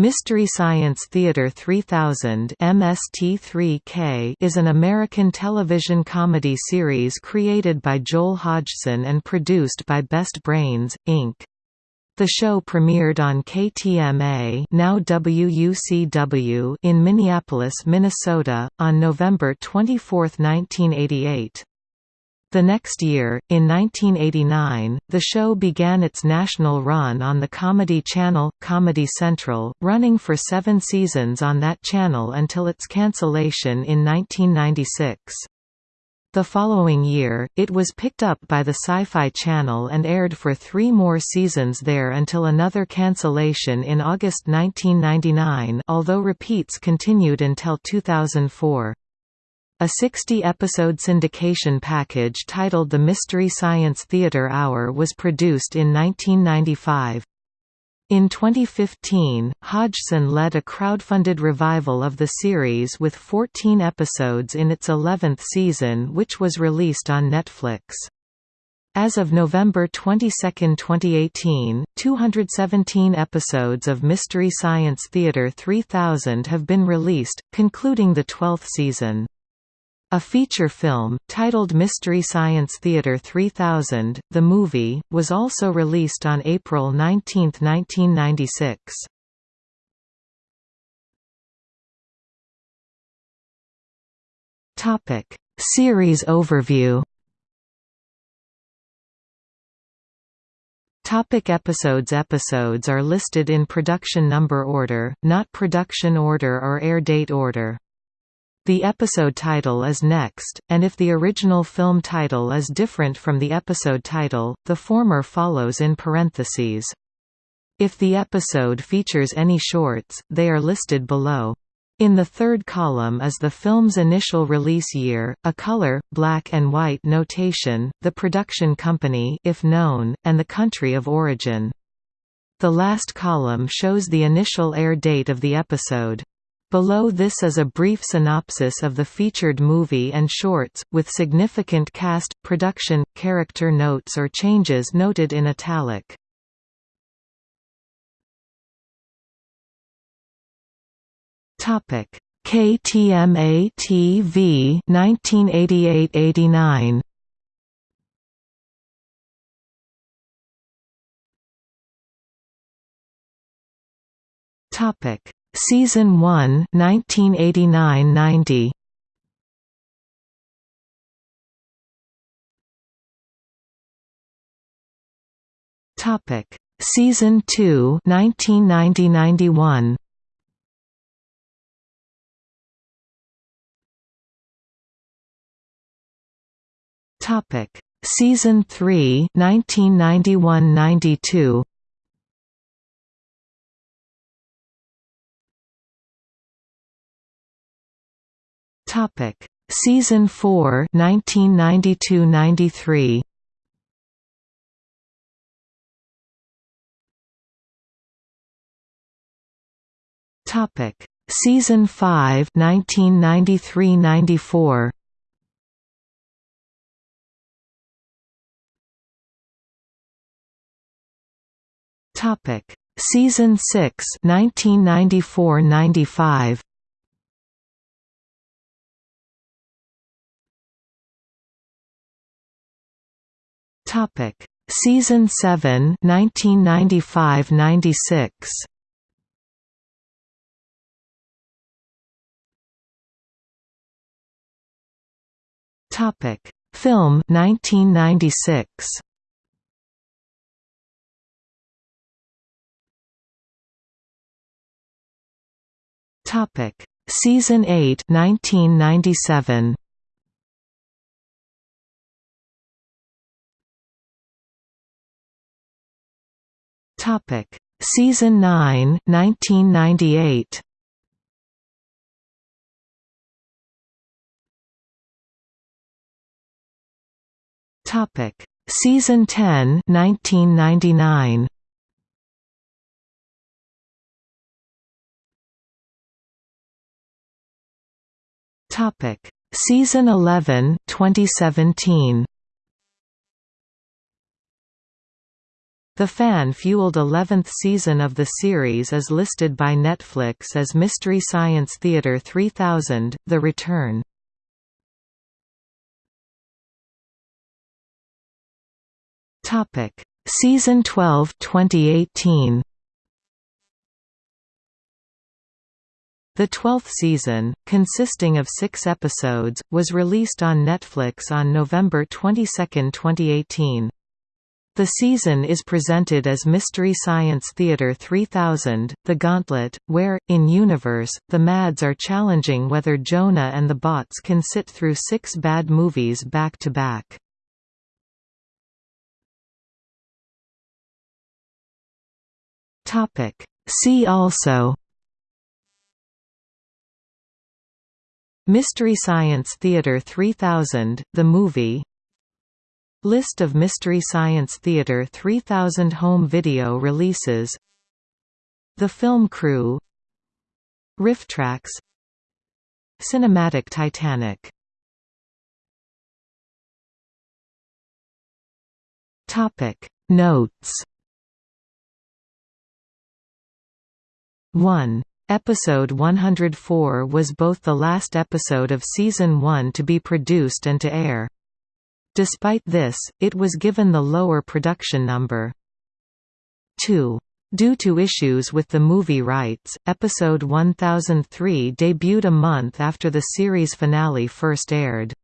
Mystery Science Theater 3000 MST3K is an American television comedy series created by Joel Hodgson and produced by Best Brains, Inc. The show premiered on KTMA now WUCW in Minneapolis, Minnesota, on November 24, 1988. The next year, in 1989, the show began its national run on the Comedy Channel, Comedy Central, running for seven seasons on that channel until its cancellation in 1996. The following year, it was picked up by the Sci-Fi Channel and aired for three more seasons there until another cancellation in August 1999 although repeats continued until 2004. A 60-episode syndication package titled The Mystery Science Theater Hour was produced in 1995. In 2015, Hodgson led a crowdfunded revival of the series with 14 episodes in its 11th season which was released on Netflix. As of November 22, 2018, 217 episodes of Mystery Science Theater 3000 have been released, concluding the 12th season. A feature film, titled Mystery Science Theater 3000, the movie, was also released on April 19, 1996. Series overview Topic episodes Episodes are listed in production number order, not production order or air date order. The episode title is next, and if the original film title is different from the episode title, the former follows in parentheses. If the episode features any shorts, they are listed below. In the third column is the film's initial release year, a color, black and white notation, the production company if known, and the country of origin. The last column shows the initial air date of the episode. Below this is a brief synopsis of the featured movie and shorts, with significant cast, production, character notes or changes noted in italic. KTMA TV 1988-89 Topic Season 1 1989–90 Topic. Season 2 1990–91 Topic. Season 3 1991–92 Topic: Season 4, 1992-93. Topic: Season 5, 1993-94. Topic: Season 6, 1994-95. Topic: Season 7, 1995-96. Topic: Film 1996. Topic: Season 8, 1997. Topic: Season 9, 1998. Topic: Season 10, 1999. Topic: Season 11, 2017. The fan-fueled 11th season of the series is listed by Netflix as Mystery Science Theater 3000 – The Return. Topic: Season 12 2018 The twelfth season, consisting of six episodes, was released on Netflix on November 22, 2018. The season is presented as Mystery Science Theater 3000, The Gauntlet, where, in universe, the Mads are challenging whether Jonah and the bots can sit through six bad movies back to back. See also Mystery Science Theater 3000, the movie List of Mystery Science Theater 3000 home video releases. The Film Crew. RiffTrax Cinematic Titanic. Topic. Notes. 1 Episode 104 was both the last episode of Season 1 to be produced and to air. Despite this, it was given the lower production number. 2. Due to issues with the movie rights, episode 1003 debuted a month after the series finale first aired.